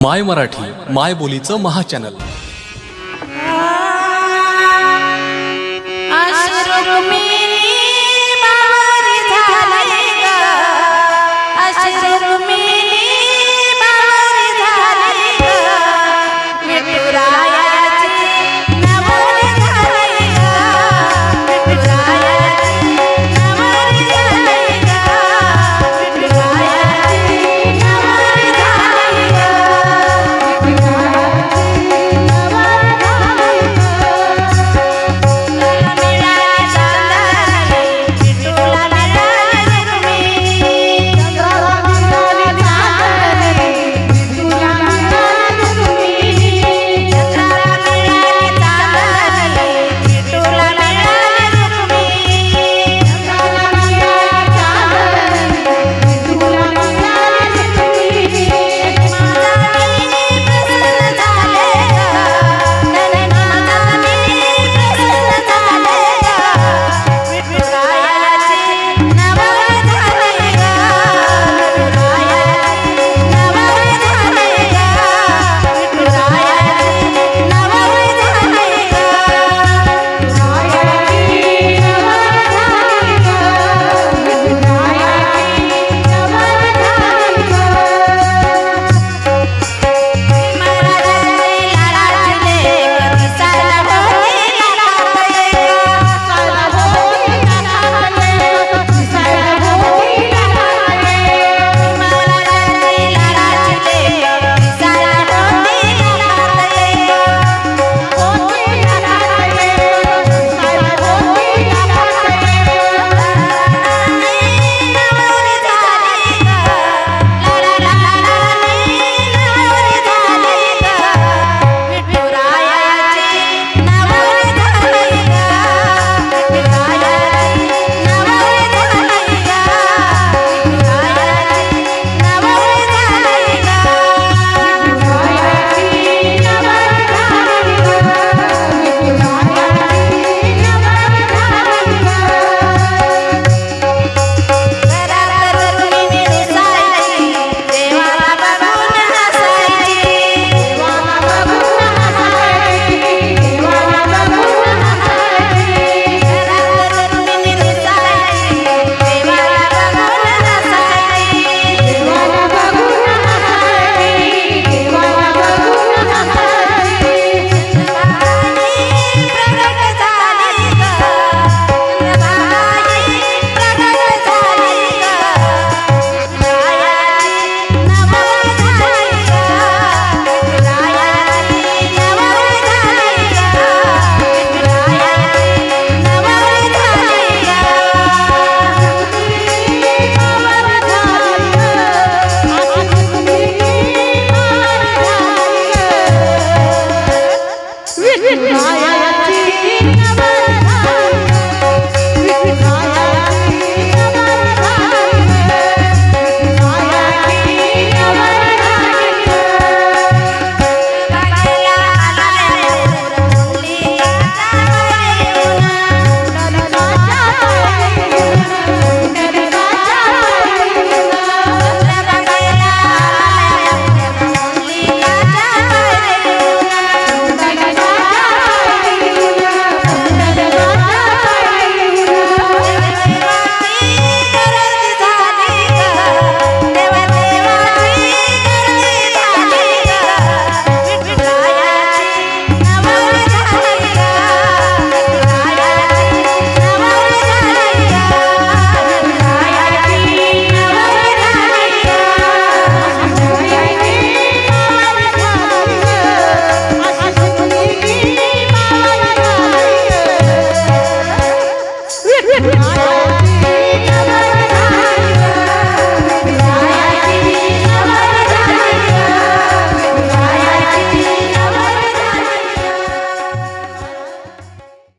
माय मराठी माय बोलीचं महाचॅनल Right.